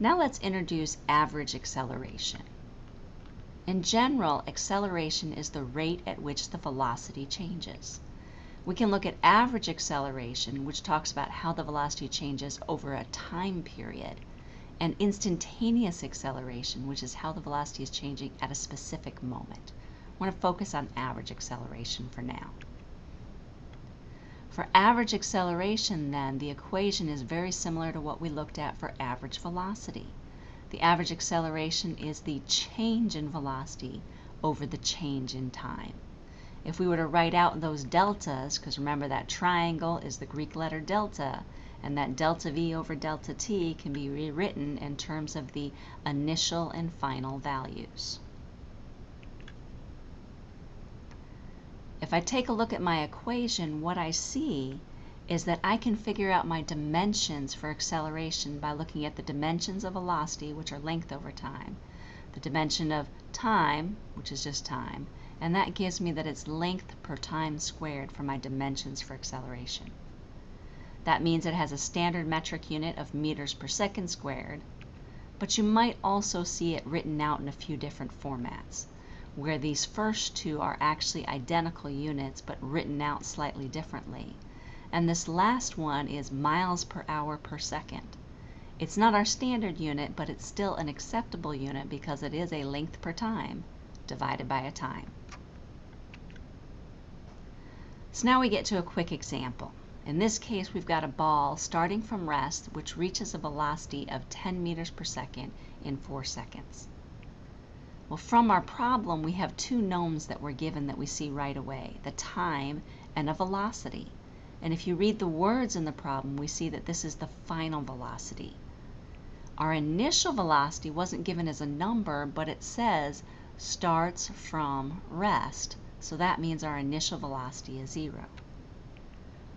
Now let's introduce average acceleration. In general, acceleration is the rate at which the velocity changes. We can look at average acceleration, which talks about how the velocity changes over a time period, and instantaneous acceleration, which is how the velocity is changing at a specific moment. I want to focus on average acceleration for now. For average acceleration then, the equation is very similar to what we looked at for average velocity. The average acceleration is the change in velocity over the change in time. If we were to write out those deltas, because remember that triangle is the Greek letter delta, and that delta V over delta T can be rewritten in terms of the initial and final values. If I take a look at my equation, what I see is that I can figure out my dimensions for acceleration by looking at the dimensions of velocity, which are length over time, the dimension of time, which is just time, and that gives me that it's length per time squared for my dimensions for acceleration. That means it has a standard metric unit of meters per second squared, but you might also see it written out in a few different formats where these first two are actually identical units but written out slightly differently. And this last one is miles per hour per second. It's not our standard unit, but it's still an acceptable unit because it is a length per time divided by a time. So now we get to a quick example. In this case, we've got a ball starting from rest, which reaches a velocity of 10 meters per second in 4 seconds. Well, from our problem, we have two knowns that were given that we see right away, the time and a velocity. And if you read the words in the problem, we see that this is the final velocity. Our initial velocity wasn't given as a number, but it says starts from rest. So that means our initial velocity is zero.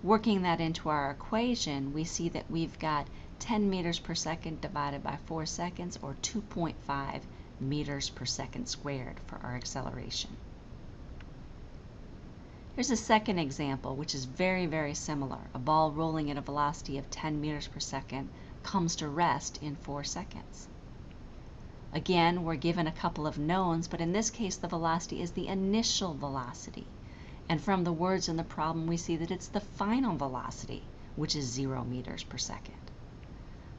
Working that into our equation, we see that we've got 10 meters per second divided by 4 seconds, or 2.5 meters per second squared for our acceleration. Here's a second example, which is very, very similar. A ball rolling at a velocity of 10 meters per second comes to rest in 4 seconds. Again, we're given a couple of knowns, but in this case the velocity is the initial velocity. And from the words in the problem, we see that it's the final velocity, which is 0 meters per second.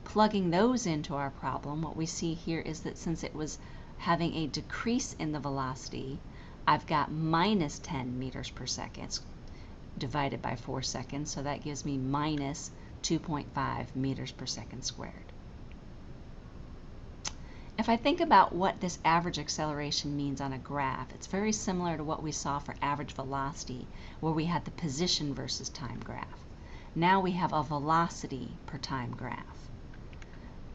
Plugging those into our problem, what we see here is that since it was having a decrease in the velocity, I've got minus 10 meters per second divided by 4 seconds, so that gives me minus 2.5 meters per second squared. If I think about what this average acceleration means on a graph, it's very similar to what we saw for average velocity, where we had the position versus time graph. Now we have a velocity per time graph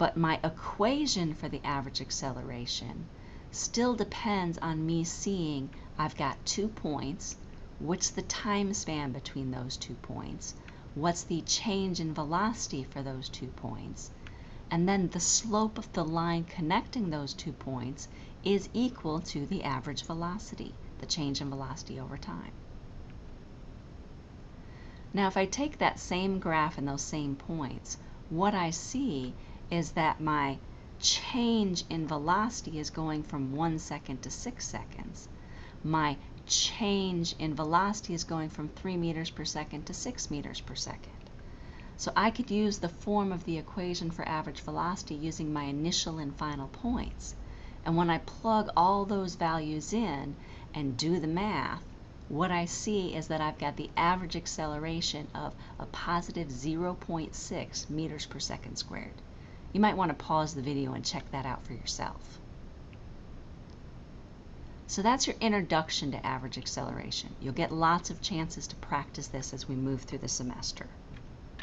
but my equation for the average acceleration still depends on me seeing I've got two points, what's the time span between those two points, what's the change in velocity for those two points, and then the slope of the line connecting those two points is equal to the average velocity, the change in velocity over time. Now if I take that same graph and those same points, what I see is that my change in velocity is going from one second to six seconds. My change in velocity is going from three meters per second to six meters per second. So I could use the form of the equation for average velocity using my initial and final points. And when I plug all those values in and do the math, what I see is that I've got the average acceleration of a positive 0.6 meters per second squared. You might want to pause the video and check that out for yourself. So that's your introduction to average acceleration. You'll get lots of chances to practice this as we move through the semester.